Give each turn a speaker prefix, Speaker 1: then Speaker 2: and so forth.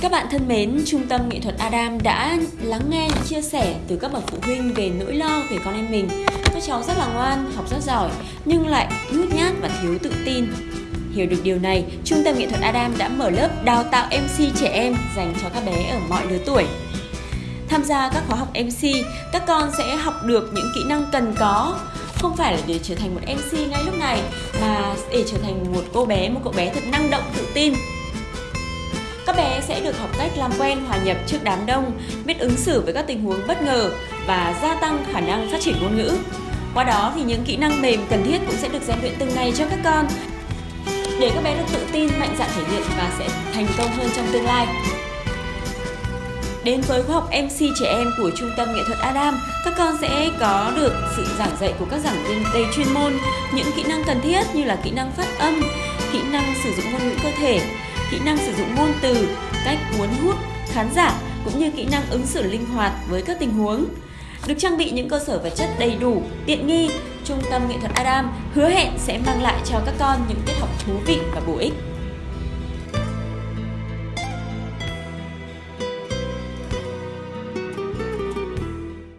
Speaker 1: Các bạn thân mến, Trung tâm Nghệ thuật Adam đã lắng nghe những chia sẻ từ các bậc phụ huynh về nỗi lo về con em mình. Các cháu rất là ngoan, học rất giỏi, nhưng lại nhút nhát và thiếu tự tin. Hiểu được điều này, Trung tâm Nghệ thuật Adam đã mở lớp đào tạo MC trẻ em dành cho các bé ở mọi lứa tuổi. Tham gia các khóa học MC, các con sẽ học được những kỹ năng cần có không phải là để trở thành một MC ngay lúc này mà để trở thành một cô bé, một cậu bé thật năng động, tự tin các bé sẽ được học cách làm quen hòa nhập trước đám đông, biết ứng xử với các tình huống bất ngờ và gia tăng khả năng phát triển ngôn ngữ. Qua đó thì những kỹ năng mềm cần thiết cũng sẽ được rèn luyện từng ngày cho các con để các bé được tự tin, mạnh dạn thể hiện và sẽ thành công hơn trong tương lai. Đến với khóa học MC trẻ em của Trung tâm Nghệ thuật Adam, các con sẽ có được sự giảng dạy của các giảng viên đầy chuyên môn, những kỹ năng cần thiết như là kỹ năng phát âm, kỹ năng sử dụng ngôn ngữ cơ thể, kỹ năng sử dụng ngôn từ, cách cuốn hút khán giả cũng như kỹ năng ứng xử linh hoạt với các tình huống. Được trang bị những cơ sở vật chất đầy đủ, tiện nghi, Trung tâm Nghệ thuật Adam hứa hẹn sẽ mang lại cho các con những tiết học thú vị và bổ ích.